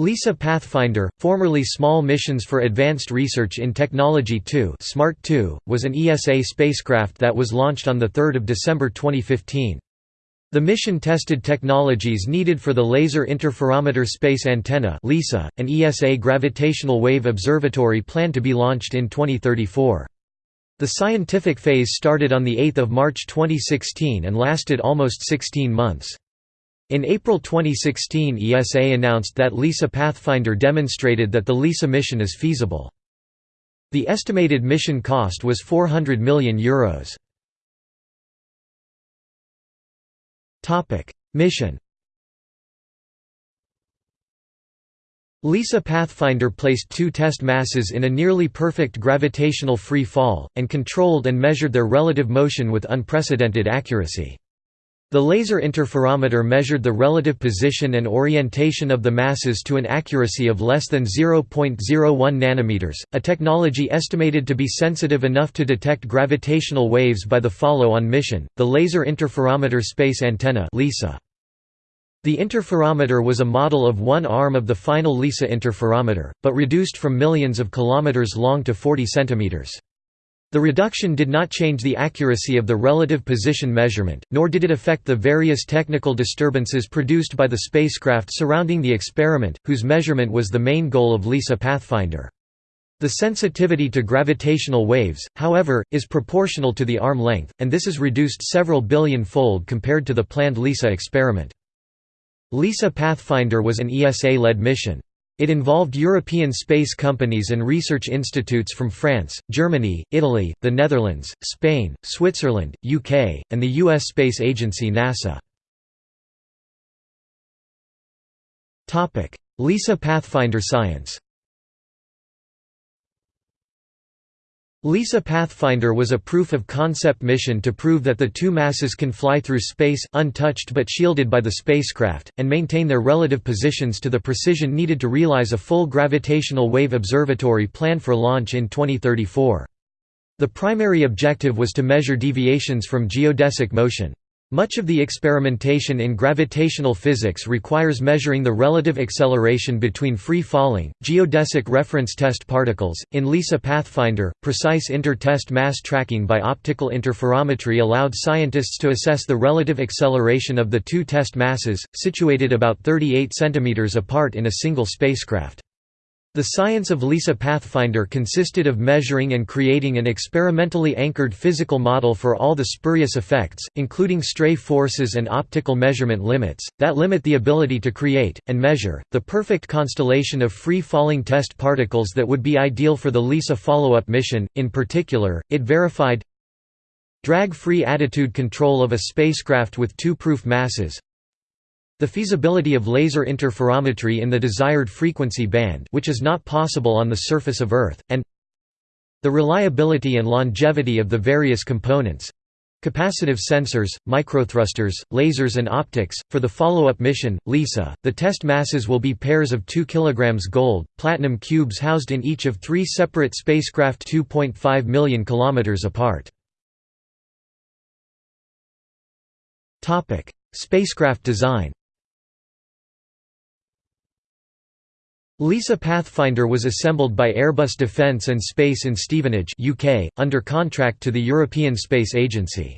LISA Pathfinder, formerly Small Missions for Advanced Research in Technology 2 SMART 2, was an ESA spacecraft that was launched on 3 December 2015. The mission tested technologies needed for the Laser Interferometer Space Antenna LISA, an ESA gravitational wave observatory planned to be launched in 2034. The scientific phase started on 8 March 2016 and lasted almost 16 months. In April 2016 ESA announced that LISA Pathfinder demonstrated that the LISA mission is feasible. The estimated mission cost was €400 million. Euros. mission LISA Pathfinder placed two test masses in a nearly perfect gravitational free fall, and controlled and measured their relative motion with unprecedented accuracy. The laser interferometer measured the relative position and orientation of the masses to an accuracy of less than 0.01 nanometers, a technology estimated to be sensitive enough to detect gravitational waves by the follow-on mission, the Laser Interferometer Space Antenna (LISA). The interferometer was a model of one arm of the final LISA interferometer, but reduced from millions of kilometers long to 40 centimeters. The reduction did not change the accuracy of the relative position measurement, nor did it affect the various technical disturbances produced by the spacecraft surrounding the experiment, whose measurement was the main goal of LISA Pathfinder. The sensitivity to gravitational waves, however, is proportional to the arm length, and this is reduced several billion-fold compared to the planned LISA experiment. LISA Pathfinder was an ESA-led mission. It involved European space companies and research institutes from France, Germany, Italy, the Netherlands, Spain, Switzerland, UK, and the U.S. space agency NASA. LISA Pathfinder science LISA Pathfinder was a proof-of-concept mission to prove that the two masses can fly through space, untouched but shielded by the spacecraft, and maintain their relative positions to the precision needed to realize a full gravitational wave observatory planned for launch in 2034. The primary objective was to measure deviations from geodesic motion. Much of the experimentation in gravitational physics requires measuring the relative acceleration between free-falling, geodesic reference test particles. In LISA Pathfinder, precise inter-test mass tracking by optical interferometry allowed scientists to assess the relative acceleration of the two test masses, situated about 38 cm apart in a single spacecraft. The science of LISA Pathfinder consisted of measuring and creating an experimentally anchored physical model for all the spurious effects, including stray forces and optical measurement limits, that limit the ability to create, and measure, the perfect constellation of free-falling test particles that would be ideal for the LISA follow-up mission. In particular, it verified drag-free attitude control of a spacecraft with two proof masses, the feasibility of laser interferometry in the desired frequency band which is not possible on the surface of Earth, and the reliability and longevity of the various components capacitive sensors, microthrusters, lasers and optics. For the follow-up mission, LISA, the test masses will be pairs of 2 kg gold, platinum cubes housed in each of three separate spacecraft 2.5 million kilometers apart. Spacecraft design LISA Pathfinder was assembled by Airbus Defence and Space in Stevenage UK, under contract to the European Space Agency.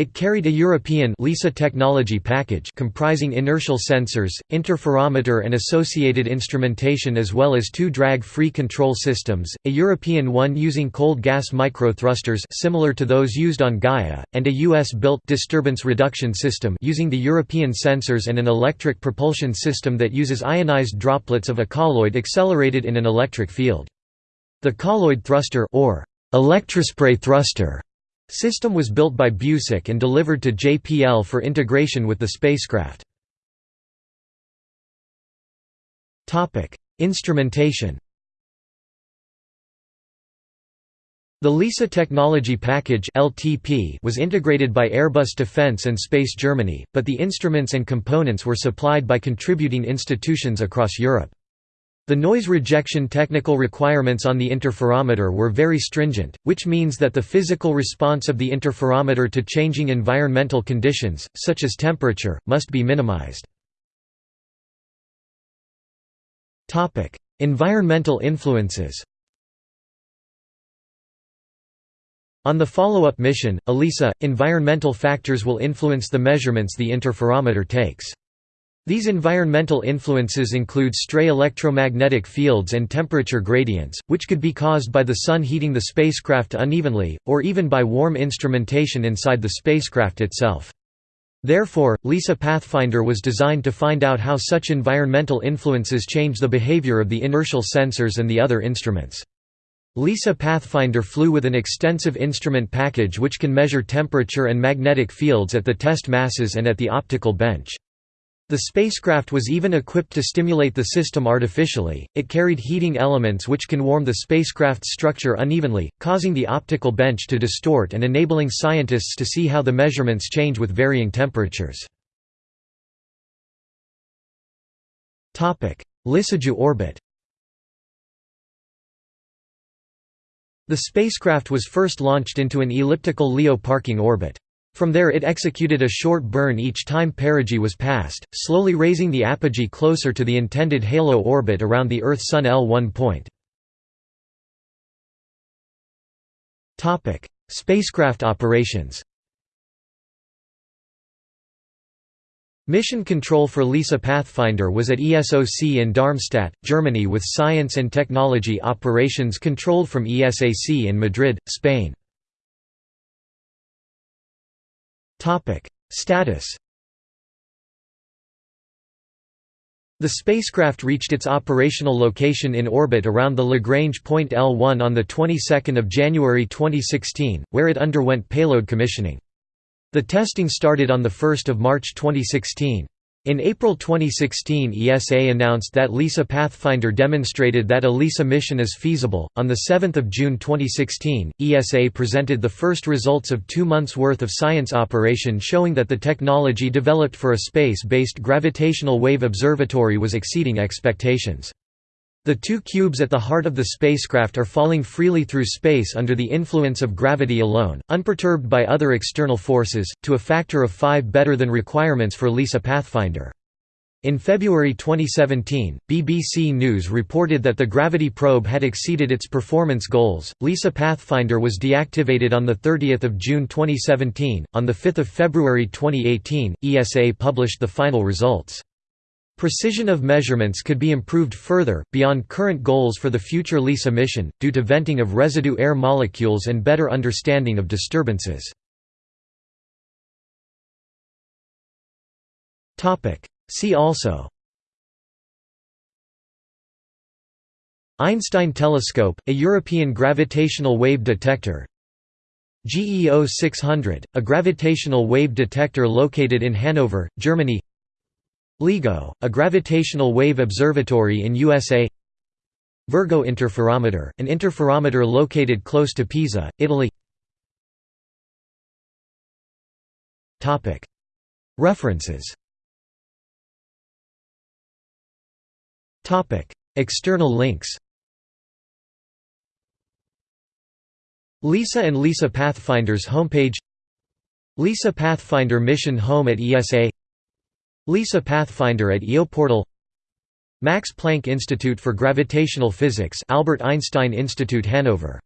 It carried a European LISA technology package comprising inertial sensors, interferometer and associated instrumentation as well as two drag-free control systems, a European one using cold gas microthrusters similar to those used on Gaia, and a US-built disturbance reduction system using the European sensors and an electric propulsion system that uses ionized droplets of a colloid accelerated in an electric field. The colloid thruster or electrospray thruster System was built by Busek and delivered to JPL for integration with the spacecraft. Instrumentation The LISA Technology Package (LTP) was integrated by Airbus Defence and Space Germany, but the instruments and components were supplied by contributing institutions across Europe. The noise rejection technical requirements on the interferometer were very stringent, which means that the physical response of the interferometer to changing environmental conditions, such as temperature, must be minimized. Environmental influences On the follow-up mission, ELISA, environmental factors will influence the measurements the interferometer takes. These environmental influences include stray electromagnetic fields and temperature gradients, which could be caused by the sun heating the spacecraft unevenly, or even by warm instrumentation inside the spacecraft itself. Therefore, LISA Pathfinder was designed to find out how such environmental influences change the behavior of the inertial sensors and the other instruments. LISA Pathfinder flew with an extensive instrument package which can measure temperature and magnetic fields at the test masses and at the optical bench. The spacecraft was even equipped to stimulate the system artificially, it carried heating elements which can warm the spacecraft's structure unevenly, causing the optical bench to distort and enabling scientists to see how the measurements change with varying temperatures. Lissajous orbit The spacecraft was first launched into an elliptical LEO parking orbit. From there it executed a short burn each time perigee was passed, slowly raising the apogee closer to the intended halo orbit around the Earth-Sun L1 point. Spacecraft operations Mission control for LISA Pathfinder was at ESOC in Darmstadt, Germany with science and technology operations controlled from ESAC in Madrid, Spain. Status The spacecraft reached its operational location in orbit around the Lagrange point L1 on the 22nd of January 2016, where it underwent payload commissioning. The testing started on 1 March 2016. In April 2016 ESA announced that LISA Pathfinder demonstrated that a LISA mission is feasible. On 7 June 2016, ESA presented the first results of two months' worth of science operation showing that the technology developed for a space-based gravitational wave observatory was exceeding expectations. The two cubes at the heart of the spacecraft are falling freely through space under the influence of gravity alone, unperturbed by other external forces, to a factor of 5 better than requirements for LISA Pathfinder. In February 2017, BBC News reported that the Gravity probe had exceeded its performance goals. LISA Pathfinder was deactivated on 30 June 2017. On 5 February 2018, ESA published the final results. Precision of measurements could be improved further, beyond current goals for the future LISA mission, due to venting of residue air molecules and better understanding of disturbances. See also Einstein telescope, a European gravitational wave detector GEO 600, a gravitational wave detector located in Hanover, Germany LIGO, a gravitational wave observatory in USA Virgo interferometer, an interferometer located close to Pisa, Italy. References. External links. LISA and LISA Pathfinder's homepage. LISA Pathfinder mission home at ESA LISA Pathfinder at EOPortal Max Planck Institute for Gravitational Physics Albert Einstein Institute Hanover